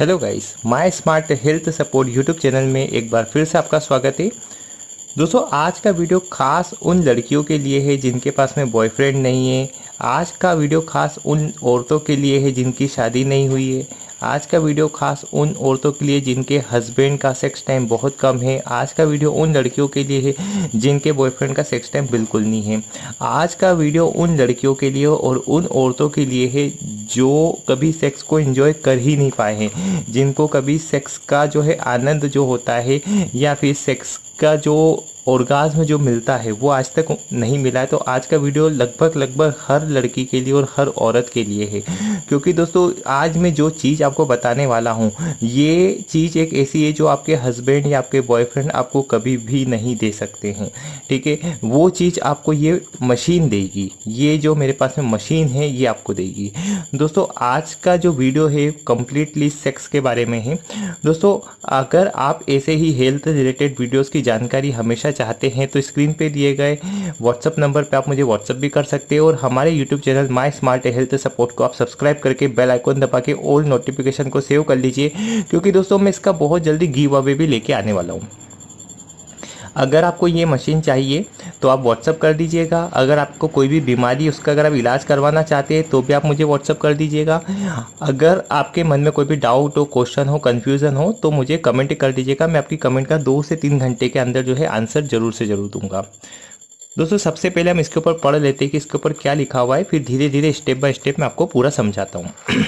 Hello guys my smart health support YouTube channel में एक बार फिर से आपका स्वागत है। दोस्तों, आज का वीडियो खास उन लड़कियों के लिए है जिनके पास में बॉयफ्रेंड नहीं है। आज का वीडियो खास उन औरतों के लिए है जिनकी शादी नहीं हुई है। आज का वीडियो खास उन औरतों के लिए जिनके हस्बैंड का सेक्स टाइम बहुत कम है। आज का वीडियो उन लड़कियों के लिए है जिनके बॉयफ्रेंड का सेक्स टाइम बिल्कुल नहीं है। आज का वीडियो उन लड़कियों के लिए और उन औरतों के लिए है जो कभी सेक्स को एंजॉय कर ही नहीं पाए हैं। जिनको कभी सेक्स का जो है आनंद जो होता है या फिर सेक्स का जो ऑर्गाज्म जो मिलता है, वो आज तक नहीं मिला है। तो आज का वीडियो लगभग लगभग हर लड़की के लिए और हर औरत के लिए है। क्योंकि दोस्तों, आज मैं जो चीज़ आपको बताने वाला हूँ, ये चीज़ एक ऐसी है जो आपके हस्बैंड या आपके बॉयफ्रेंड आपको कभी भी नहीं दे सकते हैं। ठीक है? वो चीज़ आपको ये मशीन देगी। ये जो मेरे पास में मशीन है, ये आपको देगी। दोस्तों, आज का जो वीडियो है कम्प्लीटली सेक्स के बारे में है। दोस्तों, अगर आप ऐसे ही हेल्थ रिलेटेड वीडियोज़ की जानकारी हमेशा चाहते हैं तो स्क्रीन पे दिए गए व्हाट्सअप नंबर पे आप मुझे व्हाट्सअप भी कर सकते हैं और हमारे YouTube channel my smart health support को आप सब्सक्राइब करके बेल आइकन दबा के ओल्ड नोटिफिकेशन को सेव कर लीजिए, क्योंकि दोस्तों मैं इसका बहुत जल्दी गिव अवे भी लेके आने वाला हूँ। अगर आपको ये मशीन चाहिए तो आप व्हाट्सअप कर दीजिएगा। अगर आपको कोई भी बीमारी, उसका अगर आप इलाज करवाना चाहते हैं तो भी आप मुझे व्हाट्सअप कर दीजिएगा। अगर आपके मन में कोई भी डाउट हो क्वेश्चन हो कन्फ्यूज़न हो तो मुझे कमेंट कर दीजिएगा। मैं आपकी कमेंट का दो से तीन घंटे के अंदर जो है आंसर ज़रूर से ज़रूर दूँगा। दोस्तों, सबसे पहले हम इसके ऊपर पढ़ लेते हैं कि इसके ऊपर क्या लिखा हुआ है। फिर धीरे धीरे स्टेप बाय स्टेप मैं आपको पूरा समझाता हूँ।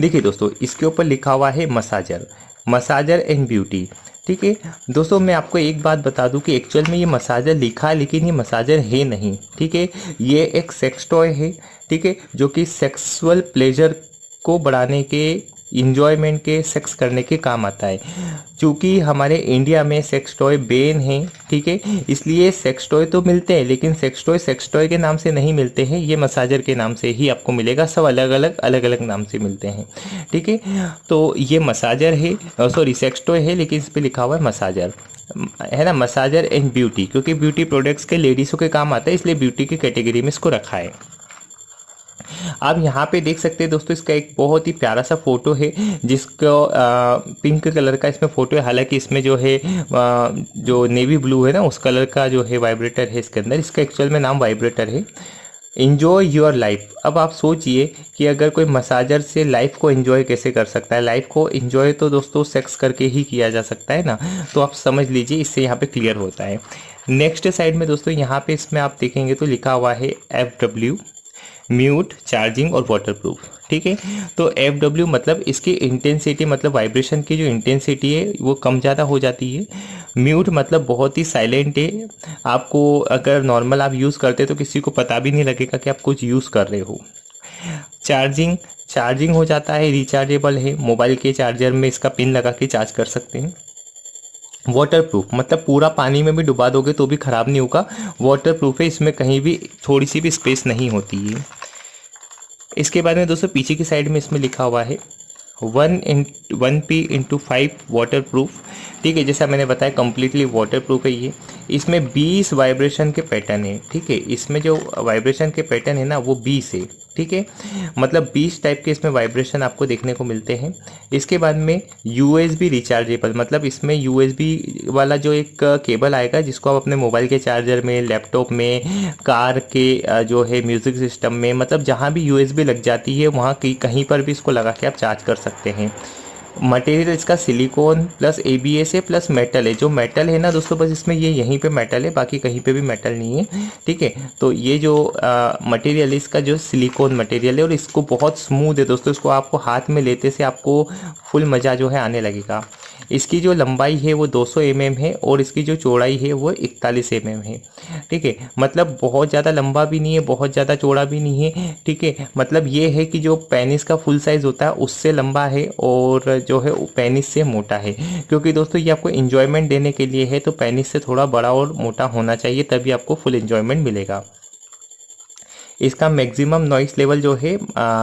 देखिए दोस्तों, इसके ऊपर लिखा हुआ है मसाजर। Massager and beauty. ठीक है? दोस्तों, मैं आपको एक बात बता दूँ कि एक्चुअल में ये मसाजर लिखा है, लेकिन ये मसाजर है नहीं, ठीक है? ये एक सेक्स टॉय है, ठीक है? जो कि सेक्सुअल प्लेजर को बढ़ाने के इंजॉयमेंट के सेक्स करने के काम आता है। चूँकि हमारे इंडिया में सेक्स टॉय बेन है, ठीक है? इसलिए सेक्स टॉय तो मिलते हैं, लेकिन सेक्स टॉय सेक्स टॉय के नाम से नहीं मिलते हैं। ये मसाजर के नाम से ही आपको मिलेगा, सब अलग अलग अलग अलग नाम से मिलते हैं, ठीक है? तो ये मसाजर है सॉरी सेक्स टॉय है, लेकिन इस पर लिखा हुआ है मसाजर है ना? मसाजर एंड ब्यूटी क्योंकि ब्यूटी प्रोडक्ट्स के लेडीज़ों के काम आता है, इसलिए ब्यूटी की कैटेगरी में इसको रखा है। आप यहाँ पे देख सकते हैं दोस्तों इसका एक बहुत ही प्यारा सा फ़ोटो है जिसको पिंक कलर का इसमें फ़ोटो है। हालाँकि इसमें जो है आ, जो नेवी ब्लू है ना उस कलर का जो है वाइब्रेटर है इसके अंदर। इसका एक्चुअल में नाम वाइब्रेटर है। इन्जॉय योर लाइफ अब आप सोचिए कि अगर कोई मसाजर से लाइफ को इन्जॉय कैसे कर सकता है? लाइफ को इन्जॉय तो दोस्तों सेक्स करके ही किया जा सकता है ना? तो आप समझ लीजिए इससे यहाँ पे क्लियर होता है। नेक्स्ट साइड में दोस्तों यहाँ पे इसमें आप देखेंगे तो लिखा हुआ है एफ़ डब्ल्यू म्यूट, चार्जिंग और वाटर प्रूफ ठीक है? तो एफ़ डब्ल्यू मतलब इसकी इंटेंसिटी मतलब वाइब्रेशन की जो इंटेंसिटी है, वो कम ज़्यादा हो जाती है। म्यूट मतलब बहुत ही साइलेंट है। आपको अगर नॉर्मल आप यूज़ करते तो किसी को पता भी नहीं लगेगा कि आप कुछ यूज़ कर रहे हो। चार्जिंग चार्जिंग हो जाता है रिचार्जेबल है। मोबाइल के चार्जर में इसका पिन लगा के चार्ज कर सकते हैं। वाटर प्रूफ मतलब पूरा पानी में भी डुबा दोगे तो भी ख़राब नहीं होगा। वाटर प्रूफ है, इसमें कहीं भी थोड़ी सी भी स्पेस नहीं होती है। इसके बाद में दोस्तों, पीछे की साइड में इसमें लिखा हुआ है one in one P into five waterproof ठीक है, जैसा मैंने बताया कम्प्लीटली वाटर प्रूफ है ये। इसमें बीस वाइब्रेशन के पैटर्न है, ठीक है। इसमें जो वाइब्रेशन के पैटर्न है ना, वो बीस है। ठीक है? मतलब बीस टाइप के इसमें वाइब्रेशन आपको देखने को मिलते हैं। इसके बाद में यूएसबी रिचार्जेबल मतलब इसमें यूएसबी वाला जो एक केबल आएगा, जिसको आप अपने मोबाइल के चार्जर में लैपटॉप में कार के जो है म्यूज़िक सिस्टम में मतलब जहाँ भी यूएसबी लग जाती है, वहाँ कहीं पर भी इसको लगा के आप चार्ज कर सकते हैं। मटेरियल इसका सिलिकॉन प्लस ए है, प्लस मेटल है। जो मेटल है ना दोस्तों, बस इसमें ये यहीं पे मेटल है, बाकी कहीं पे भी मेटल नहीं है, ठीक है? तो ये जो मटेरियल है, इसका जो सिलिकॉन मटेरियल है और इसको बहुत स्मूथ है दोस्तों। इसको आपको हाथ में लेते से आपको फुल मज़ा जो है आने लगेगा। इसकी जो लंबाई है वो 200 सौ mm है और इसकी जो चौड़ाई है वो 41 mm है। ठीक है? मतलब बहुत ज़्यादा लंबा भी नहीं है, बहुत ज़्यादा चौड़ा भी नहीं है। ठीक है? मतलब ये है कि जो पेनिस का फुल साइज़ होता है उससे लंबा है और जो है पेनिस से मोटा है। क्योंकि दोस्तों ये आपको इन्जॉयमेंट देने के लिए है तो पेनिस से थोड़ा बड़ा और मोटा होना चाहिए, तभी आपको फुल इन्जॉयमेंट मिलेगा। इसका मैक्सिमम नॉइस लेवल जो है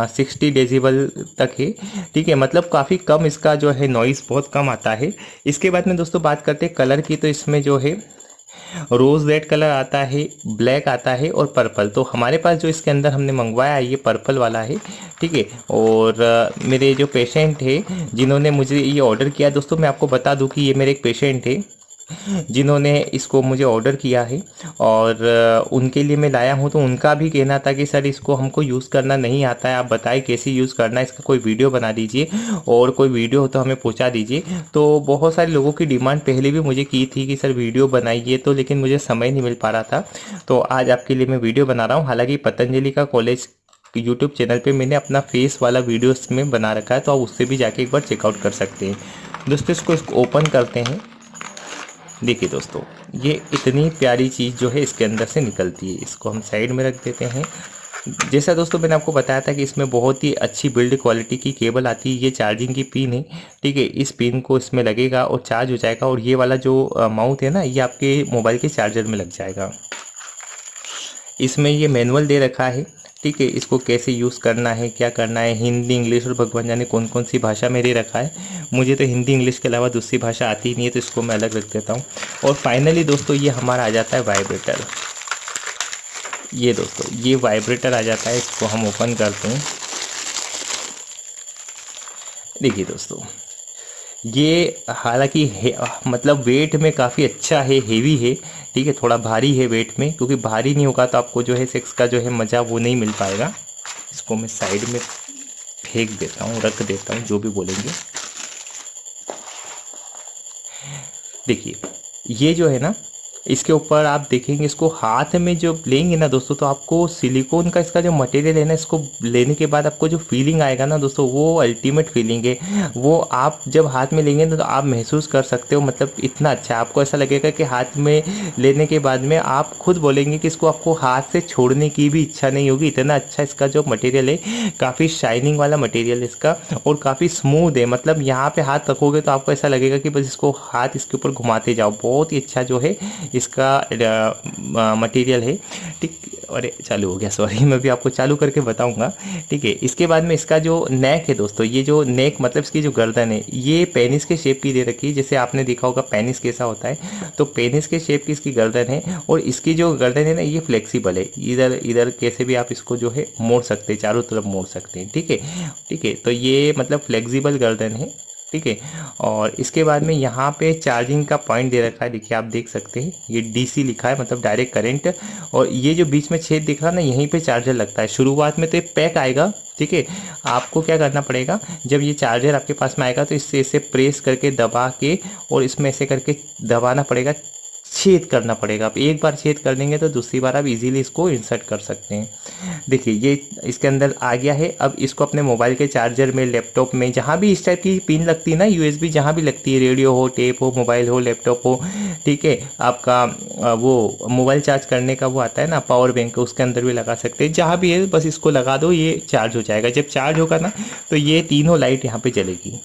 सिक्सटी डेजिबल तक है। ठीक है मतलब काफ़ी कम इसका जो है नॉइस बहुत कम आता है। इसके बाद में दोस्तों बात करते हैं कलर की तो इसमें जो है रोज़ रेड कलर आता है ब्लैक आता है और पर्पल तो हमारे पास जो इसके अंदर हमने मंगवाया है, ये पर्पल वाला है। ठीक है, और मेरे जो पेशेंट है, जिन्होंने मुझे ये ऑर्डर किया, दोस्तों मैं आपको बता दूँ कि ये मेरे एक पेशेंट है। जिन्होंने इसको मुझे ऑर्डर किया है। और उनके लिए मैं लाया हूँ तो उनका भी कहना था कि, सर, इसको हमको यूज़ करना नहीं आता है। आप बताएँ कैसे यूज़ करना है? इसका कोई वीडियो बना दीजिए। और कोई वीडियो हो तो हमें पहुँचा दीजिए। तो बहुत सारे लोगों की डिमांड पहले भी मुझे की थी कि, सर वीडियो बनाइए तो। लेकिन मुझे समय नहीं मिल पा रहा था। तो आज आपके लिए मैं वीडियो बना रहा हूँ। हालाँकि पतंजलि का कॉलेज यूट्यूब चैनल पे मैंने अपना फेस वाला वीडियो इसमें बना रखा है तो आप उससे भी जाके एक बार चेकआउट कर सकते हैं। दोस्तों, इसको इसको ओपन करते हैं। देखिए दोस्तों, ये इतनी प्यारी चीज़ जो है इसके अंदर से निकलती है। इसको हम साइड में रख देते हैं। जैसा दोस्तों मैंने आपको बताया था कि इसमें बहुत ही अच्छी बिल्ड क्वालिटी की केबल आती है। ये चार्जिंग की पिन है, ठीक है? इस पिन को इसमें लगेगा और चार्ज हो जाएगा और ये वाला जो माउथ है ना, ये आपके मोबाइल के चार्जर में लग जाएगा। इसमें ये मैनुअल दे रखा है। ठीक है इसको कैसे यूज़ करना है, क्या करना है, हिंदी इंग्लिश और भगवान जाने कौन कौन सी भाषा में दे रखा है। मुझे तो हिंदी इंग्लिश के अलावा दूसरी भाषा आती ही नहीं है तो इसको मैं अलग रख देता हूँ। और फाइनली दोस्तों, ये हमारा आ जाता है वाइब्रेटर ये दोस्तों, ये वाइब्रेटर आ जाता है, इसको हम ओपन करते हैं। देखिए दोस्तों ये हालाँकि मतलब वेट में काफ़ी अच्छा है हेवी है, ठीक है, थोड़ा भारी है वेट में, क्योंकि भारी नहीं होगा तो आपको जो है सेक्स का जो है मज़ा वो नहीं मिल पाएगा। इसको मैं साइड में फेंक देता हूँ, रख देता हूँ, जो भी बोलेंगे। देखिए, ये जो है ना इसके ऊपर आप देखेंगे इसको हाथ में जो लेंगे ना दोस्तों तो आपको सिलिकॉन का इसका जो मटेरियल है ना, इसको लेने के बाद आपको जो फीलिंग आएगा ना दोस्तों, वो अल्टीमेट फीलिंग है। वो आप जब हाथ में लेंगे ना तो आप महसूस कर सकते हो मतलब इतना अच्छा। आपको ऐसा लगेगा कि हाथ में लेने के बाद में आप खुद बोलेंगे कि इसको आपको हाथ से छोड़ने की भी इच्छा नहीं होगी। इतना अच्छा इसका जो मटेरियल है, काफ़ी शाइनिंग वाला मटेरियल है इसका, और काफ़ी स्मूथ है। मतलब यहाँ पे हाथ रखोगे तो आपको ऐसा लगेगा कि बस इसको हाथ इसके ऊपर घुमाते जाओ। बहुत ही अच्छा जो है इसका मटेरियल है। ठीक, अरे, चालू हो गया सॉरी मैं भी आपको चालू करके बताऊँगा। ठीक है, इसके बाद में इसका जो नेक है दोस्तों, ये जो नेक मतलब इसकी जो गर्दन है, ये पेनिस के शेप की दे रखी है। जैसे आपने देखा होगा पेनिस कैसा होता है तो पेनिस के शेप की इसकी गर्दन है और इसकी जो गर्दन है ना, ये फ्लेक्सिबल है। इधर इधर कैसे भी आप इसको जो है मोड़ सकते हैं, चारों तरफ़ मोड़ सकते हैं। ठीक है ठीक है तो ये मतलब फ्लेक्सिबल गर्दन है। ठीक है? और इसके बाद में यहाँ पे चार्जिंग का पॉइंट दे रखा है। देखिए, आप देख सकते हैं, ये डीसी लिखा है मतलब डायरेक्ट करंट और ये जो बीच में छेद दिख रहा है ना, यहीं पे चार्जर लगता है। शुरुआत में तो ये पैक आएगा, ठीक है? आपको क्या करना पड़ेगा? जब ये चार्जर आपके पास में आएगा तो इससे इसे प्रेस करके दबा के और इसमें ऐसे करके दबाना पड़ेगा। छेद करना पड़ेगा। आप एक बार छेद कर देंगे तो दूसरी बार आप इजीली इसको इंसर्ट कर सकते हैं। देखिए, ये इसके अंदर आ गया है। अब इसको अपने मोबाइल के चार्जर में लैपटॉप में, जहाँ भी इस टाइप की पिन लगती है ना यूएसबी जहाँ भी लगती है रेडियो हो टेप हो मोबाइल हो लैपटॉप हो, ठीक है, आपका वो मोबाइल चार्ज करने का वो आता है ना पावर बैंक उसके अंदर भी लगा सकते हैं। जहाँ भी है, बस इसको लगा दो, ये चार्ज हो जाएगा। जब चार्ज होगा ना तो ये तीनों लाइट यहाँ पर जलेगी।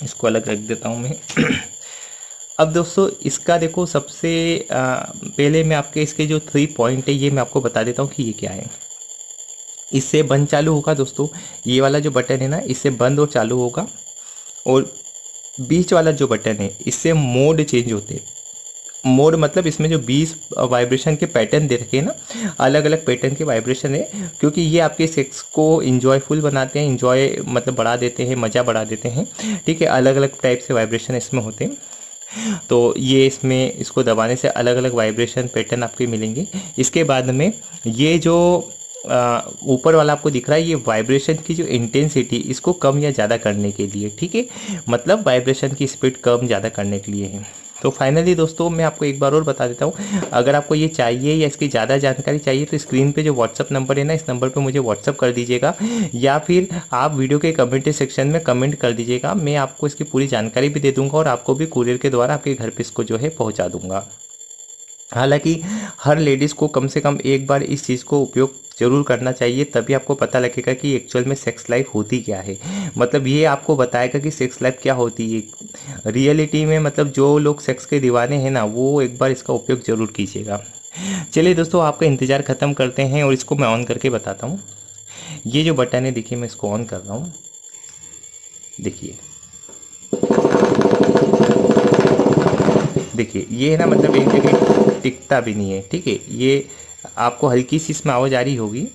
इसको अलग रख देता हूँ मैं। अब दोस्तों, इसका देखो सबसे पहले मैं आपके इसके जो थ्री पॉइंट है, ये मैं आपको बता देता हूँ कि ये क्या है। इससे बंद चालू होगा दोस्तों। ये वाला जो बटन है ना, इससे बंद और चालू होगा। और बीच वाला जो बटन है, इससे मोड चेंज होते हैं। मोड मतलब इसमें जो बीस वाइब्रेशन के पैटर्न दे रखे हैं ना अलग अलग पैटर्न के वाइब्रेशन है, क्योंकि ये आपके सेक्स को इंजॉयफुल बनाते हैं इन्जॉय मतलब बढ़ा देते हैं, मज़ा बढ़ा देते हैं। ठीक है अलग अलग टाइप से वाइब्रेशन इसमें होते हैं। तो ये इसमें, इसको दबाने से अलग अलग वाइब्रेशन पैटर्न आपके मिलेंगे। इसके बाद में ये जो ऊपर वाला आपको दिख रहा है, ये वाइब्रेशन की जो इंटेंसिटी इसको कम या ज़्यादा करने के लिए, ठीक है? मतलब वाइब्रेशन की स्पीड कम, ज़्यादा करने के लिए है। तो फाइनली दोस्तों, मैं आपको एक बार और बता देता हूँ। अगर आपको ये चाहिए या इसकी ज़्यादा जानकारी चाहिए तो स्क्रीन पे जो व्हाट्सअप नंबर है ना, इस नंबर पे मुझे व्हाट्सअप कर दीजिएगा। या फिर आप वीडियो के कमेंट सेक्शन में कमेंट कर दीजिएगा। मैं आपको इसकी पूरी जानकारी भी दे दूँगा और आपको भी कुरियर के द्वारा आपके घर पर इसको जो है पहुँचा दूँगा। हालाँकि हर लेडीज़ को कम से कम एक बार इस चीज़ को उपयोग ज़रूर करना चाहिए, तभी आपको पता लगेगा कि एक्चुअल में सेक्स लाइफ होती क्या है। मतलब ये आपको बताएगा कि सेक्स लाइफ क्या होती है। रियलिटी में मतलब जो लोग सेक्स के दीवाने हैं ना, वो एक बार इसका उपयोग ज़रूर कीजिएगा। चलिए दोस्तों, आपका इंतज़ार ख़त्म करते हैं और इसको मैं ऑन करके बताता हूँ। ये जो बटन है, देखिए, मैं इसको ऑन कर रहा हूँ। देखिए। देखिए, ये है ना मतलब एक जगह टिकता भी नहीं है, ठीक है? ये आपको हल्की सी इसमें आवाज़ आ रही होगी,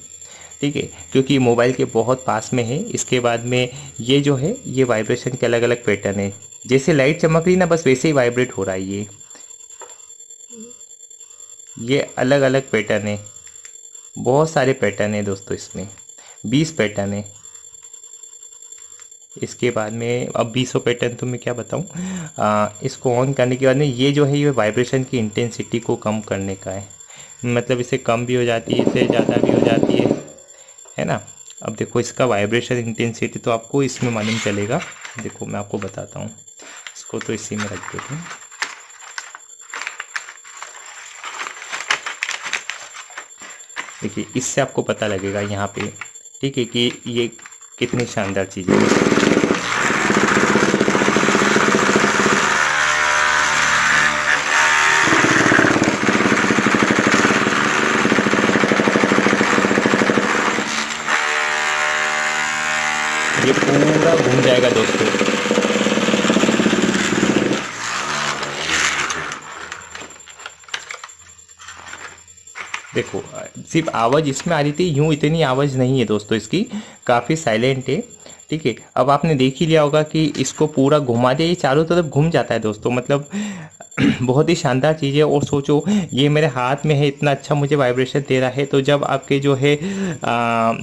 ठीक है? क्योंकि मोबाइल के बहुत पास में है। इसके बाद में ये जो है, ये वाइब्रेशन के अलग अलग पैटर्न है। जैसे लाइट चमक रही ना, बस वैसे ही वाइब्रेट हो रहा है ये। ये अलग अलग पैटर्न है। बहुत सारे पैटर्न है दोस्तों इसमें। बीस पैटर्न है। इसके बाद में, अब बीसों पैटर्न तो मैं क्या बताऊँ? इसको ऑन करने के बाद में ये जो है, ये वाइब्रेशन की इंटेंसिटी को कम करने का है। मतलब इसे कम भी हो जाती है इससे ज़्यादा भी हो जाती है। है ना? अब देखो, इसका वाइब्रेशन इंटेंसिटी तो आपको इसमें मालूम चलेगा। देखो, मैं आपको बताता हूँ। इसको तो इसी में रख देते हैं देखिए, इससे आपको पता लगेगा यहाँ पे, ठीक है, कि ये कितनी शानदार चीज़ है। ये पूरा घूम जाएगा दोस्तों। देखो, सिर्फ़ आवाज़ इसमें आ रही थी, यूँ इतनी आवाज़ नहीं है दोस्तों इसकी, काफ़ी साइलेंट है, ठीक है? अब आपने देख ही लिया होगा कि इसको पूरा घुमा दिया, ये चारों तरफ़ घूम जाता है दोस्तों मतलब बहुत ही शानदार चीज़ है और सोचो, ये मेरे हाथ में है, इतना अच्छा मुझे वाइब्रेशन दे रहा है। तो जब आपके जो है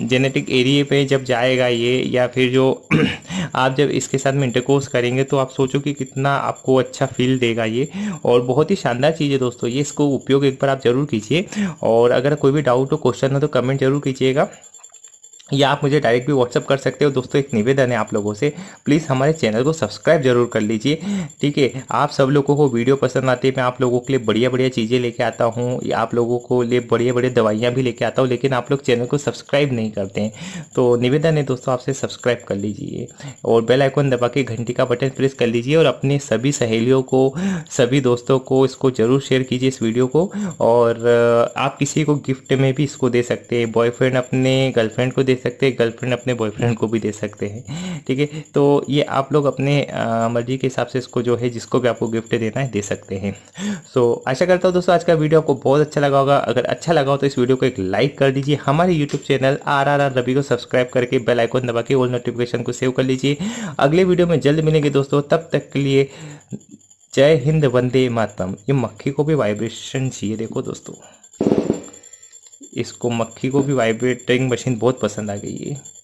जेनेटिक एरिए पे जब जाएगा ये, या फिर जो आप जब इसके साथ में इंटरकोर्स करेंगे तो आप सोचो कि कितना आपको अच्छा फील देगा ये। और बहुत ही शानदार चीज़ है दोस्तों, ये इसको उपयोग एक बार आप ज़रूर कीजिए। और अगर कोई भी डाउट हो क्वेश्चन हो तो कमेंट ज़रूर कीजिएगा। या आप मुझे डायरेक्ट भी व्हाट्सअप कर सकते हो। दोस्तों, एक निवेदन है आप लोगों से। प्लीज़ हमारे चैनल को सब्सक्राइब ज़रूर कर लीजिए। ठीक है, आप सब लोगों को वीडियो पसंद आती है, मैं आप लोगों के लिए बढ़िया बढ़िया चीज़ें लेके आता हूँ। आप लोगों को लिए बढ़िया बढ़िया दवाइयाँ भी लेके आता हूँ, लेकिन आप लोग चैनल को सब्सक्राइब नहीं करते हैं। तो निवेदन है दोस्तों, आपसे सब्सक्राइब कर लीजिए और बेल आइकन दबा के घंटी का बटन प्रेस कर लीजिए और अपने सभी सहेलियों को, सभी दोस्तों को इसको ज़रूर शेयर कीजिए इस वीडियो को। और आप किसी को गिफ्ट में भी इसको दे सकते हैं। बॉयफ्रेंड अपने गर्लफ्रेंड को दे सकते हैं गर्लफ्रेंड अपने बॉयफ्रेंड को भी दे सकते हैं, ठीक है? तो ये आप लोग अपने मर्ज़ी के हिसाब से इसको जो है, जिसको भी आपको गिफ्ट देना है, दे सकते हैं। सो आशा करता हूँ दोस्तों, आज का वीडियो आपको बहुत अच्छा लगा होगा। अगर अच्छा लगा हो तो इस वीडियो को एक लाइक कर दीजिए। हमारे YouTube channel R R R Ravi को सब्सक्राइब करके बेल आइकन दबा के ऑल नोटिफिकेशन को सेव कर लीजिए। अगले वीडियो में जल्द मिलेंगे दोस्तों। तब तक के लिए जय हिंद, वंदे मातम ये मक्खी को भी वाइब्रेशन चाहिए, देखो दोस्तों। इसको मक्खी को भी वाइब्रेटिंग मशीन बहुत पसंद आ गई है।